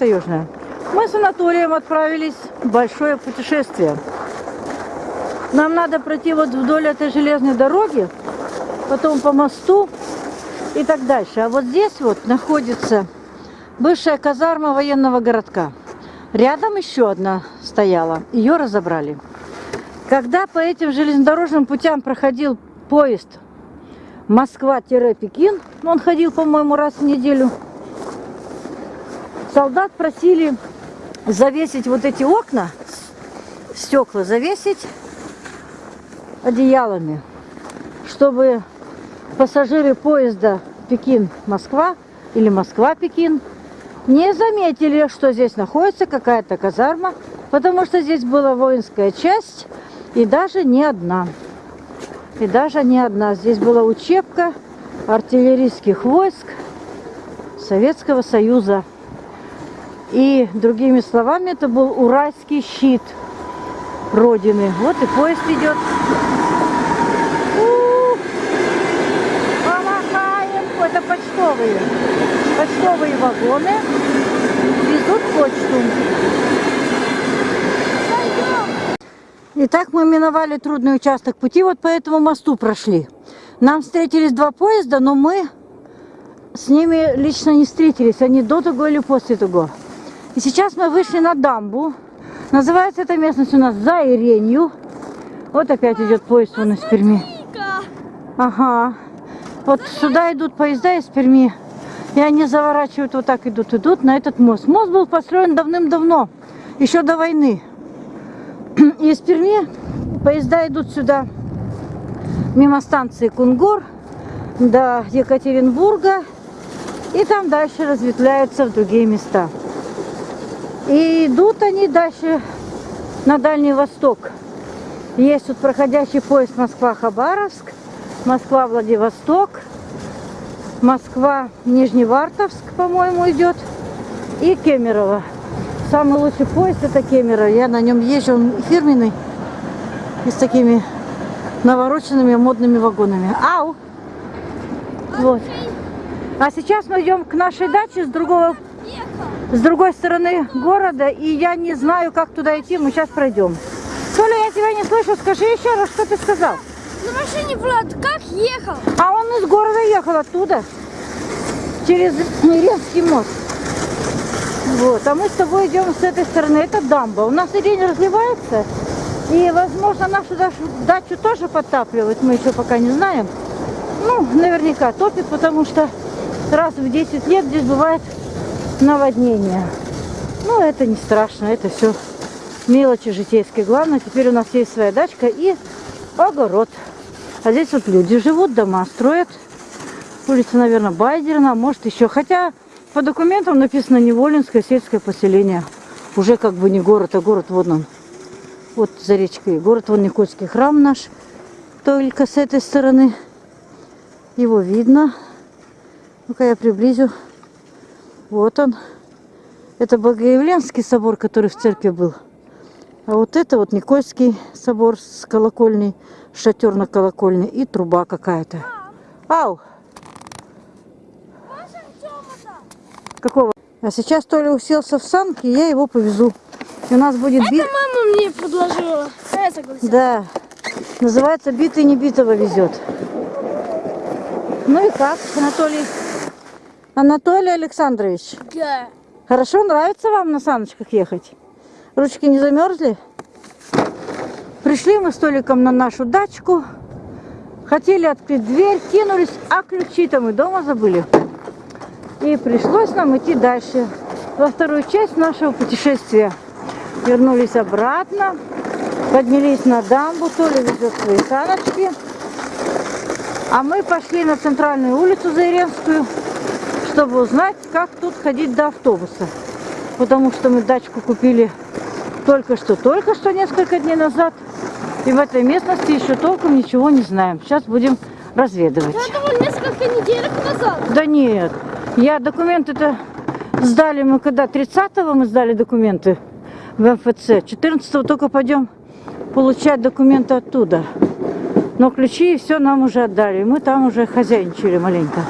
таежная. Мы с Анатолием отправились большое путешествие. Нам надо пройти вот вдоль этой железной дороги, потом по мосту и так дальше. А вот здесь вот находится бывшая казарма военного городка. Рядом еще одна стояла, ее разобрали. Когда по этим железнодорожным путям проходил поезд Москва-Пекин, он ходил, по-моему, раз в неделю, солдат просили завесить вот эти окна, стекла завесить одеялами, чтобы пассажиры поезда Пекин-Москва или Москва-Пекин не заметили, что здесь находится какая-то казарма, потому что здесь была воинская часть и даже не одна. И даже не одна. Здесь была учебка артиллерийских войск Советского Союза. И другими словами, это был уральский щит Родины. Вот и поезд идет. Помахаем. Это почтовые. Почтовые вагоны везут почту. Итак, мы миновали трудный участок пути, вот по этому мосту прошли. Нам встретились два поезда, но мы с ними лично не встретились. Они до того или после того. И сейчас мы вышли на дамбу. Называется эта местность у нас За Иренью. Вот опять идет поезд вон из Перми. Ага. Вот сюда идут поезда из Перми. И они заворачивают, вот так идут, идут на этот мост. Мост был построен давным-давно, еще до войны. И из Перми поезда идут сюда, мимо станции Кунгур, до Екатеринбурга. И там дальше разветвляются в другие места. И идут они дальше на Дальний Восток. Есть тут проходящий поезд Москва-Хабаровск, Москва-Владивосток, Москва-Нижневартовск, по-моему, идет, и Кемерово. Самый лучший поезд это Кемерово. Я на нем езжу, он фирменный, и с такими навороченными модными вагонами. Ау! Вот. А сейчас мы идем к нашей даче с другого с другой стороны города, и я не знаю, как туда идти, мы сейчас пройдем. Толя, я тебя не слышу, скажи еще раз, что ты сказал? На машине Влад как ехал? А он из города ехал оттуда, через Иренский мост. Вот, а мы с тобой идем с этой стороны, это дамба. У нас Ирень разливается, и, возможно, нашу дачу тоже подтапливает, мы еще пока не знаем. Ну, наверняка топит, потому что раз в 10 лет здесь бывает наводнение. Ну, это не страшно, это все мелочи житейские. Главное, теперь у нас есть своя дачка и огород. А здесь вот люди живут, дома строят. Улица, наверное, Байдерна, может еще. Хотя по документам написано Неволинское сельское поселение. Уже как бы не город, а город вот он. Вот за речкой. Город вон Никольский храм наш. Только с этой стороны. Его видно. Ну-ка я приблизю. Вот он. Это Богоявленский собор, который в церкви был. А вот это вот Никольский собор с колокольней, шатер на колокольне и труба какая-то. Ау! Какого? А сейчас Толя уселся в санки, я его повезу. И у нас будет Это мама мне предложила. Я согласилась. Да. Называется «Битый не битого везет». Ну и как, Анатолий? Анатолий Александрович. Да. Хорошо, нравится вам на саночках ехать? Ручки не замерзли? Пришли мы с Толиком на нашу дачку. Хотели открыть дверь, кинулись, а ключи-то мы дома забыли. И пришлось нам идти дальше, во вторую часть нашего путешествия. Вернулись обратно, поднялись на дамбу, Толя везет свои саночки. А мы пошли на центральную улицу Заиренскую, чтобы узнать, как тут ходить до автобуса. Потому что мы дачку купили только что, только что, несколько дней назад. И в этой местности еще толком ничего не знаем. Сейчас будем разведывать. Это было несколько недель назад. Да нет. Я документы-то сдали мы когда? 30-го мы сдали документы в МФЦ. 14-го только пойдем получать документы оттуда. Но ключи и все нам уже отдали. Мы там уже хозяйничали маленько.